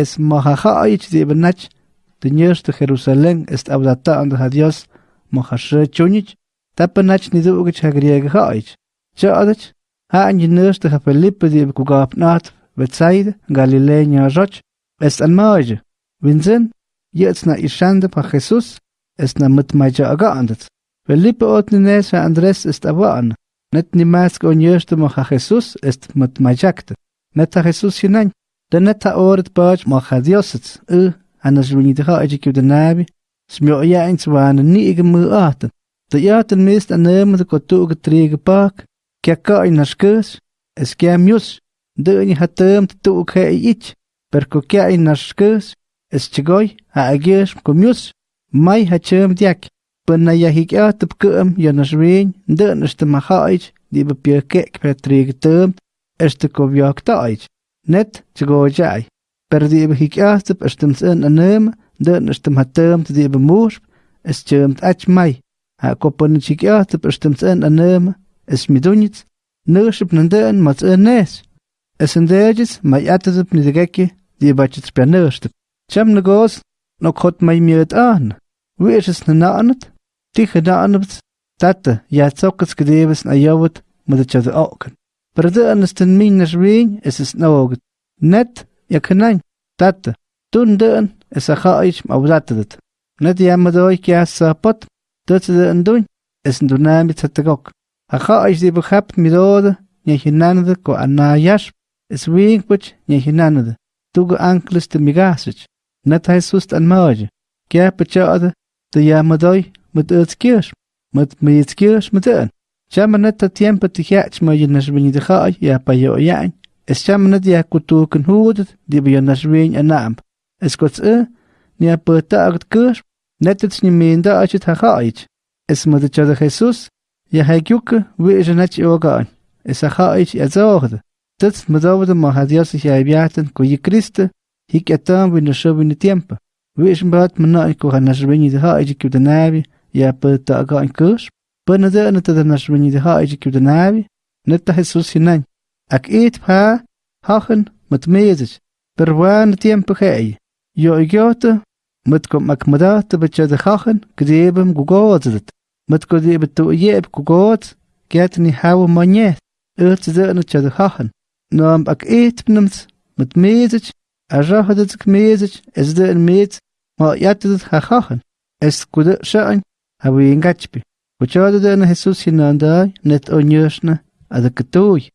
esmojaja oichi ibenach, tiñesh de Jerusalén est abdata ando ne a Dios, mojashe chunich, tapanach ni du ugich hagriege hoich. Chodich, ha anjinesh de Felipe di kugap nat, Betsaid, Galileña roch, est an moje. Winzen, jetzt na ishande pa Jesus, est na mitmaja agaandet. Felipe otnines ha Andres est abaan, net nimask onyesh de moja Jesus est mitmajakte. Net a Jesus hinein, De net ha oret baaj moja Diosets, u, anas runidha ajik de nabi, smio ja eens waan ni ige mu aten. De jaten an nemen de getrege pak, in naskus, es kya mius, de ni hatem tu ke ich, per ko kya in naskus, es chigoy ha agies komius, mai ha chem diak, pen na net tgojai per di hik astep ashtem sen anem den ashtem hatem di be mur es chemt ach mai a kopon chik astep ashtem sen anem es midunit nership nanden mat enes es endejis mai atesep nidegeki di bachits per nership cham negos no kot mai miet an wie es ne nanet dich da anbt tatte ja zokkes gedebes na jawt mit de okken oken. Per de anesten minnes ween, is es nooget. Net, ja kenain tata tun dön es a khaich mawdatat net ya madoy kya sapot tot de ndun es ndunami tatagok a khaich di bkhap midode nya hinanade ko anayash es wing puch nya hinanade tugo ankles de migasich net jesus an maje kya pachade de ya madoy mit utskirsh mit mitskirsh mit den Chama net ta tiempo te hiach ma yenas vini de khaich ya pa yo yain Es dia kutuken hudet, die bij nas ween en naam. Es kots e, ni a peta agt kur, netet ni minda achet ha haich. Es de Jesus, ja ha gyuke, wie is net ogaan. Es a haich ja zoogde. Dat mo dawde ma ha dios ja biaten ko je Christe, hik etam win de show in de tiempo. Wie is mbaat mo na ko ha nas ween de haich ki de بنزا نتذا نشمني ذا هايجي كيو دنابي نتاح السوس هنان اك ايت بها هاخن متميزج بروان تيم بخاي يو ايجوت متكم اكمدات بچا ذا هاخن كديبم قوغوت ذات متكو ذيب التو ييب قوغوت كاتني هاو مانيه اتذا نتشا ذا هاخن نوام اك ايت بنمس متميزج اجاها دتك ميزج ازدا الميت ما ياتذت هاخن اس كودا شأن هاو ينغاتش Escuchaba desde Jesús sin nada, net oñoxna, adakatuy.